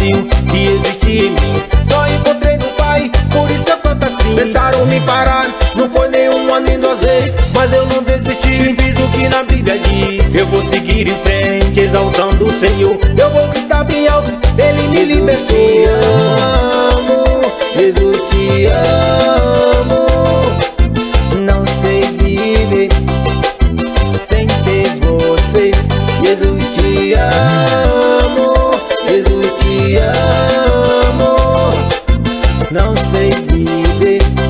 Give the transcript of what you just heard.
vazio que existia em mim. Só encontrei no Pai, por isso é fantasia. Tentaram me parar, não foi nenhuma nem duas vezes Mas eu não desisti, fiz o que na Bíblia diz. Eu vou seguir em frente, exaltando o Senhor. Eu vou gritar bem alto, Ele me libertou baby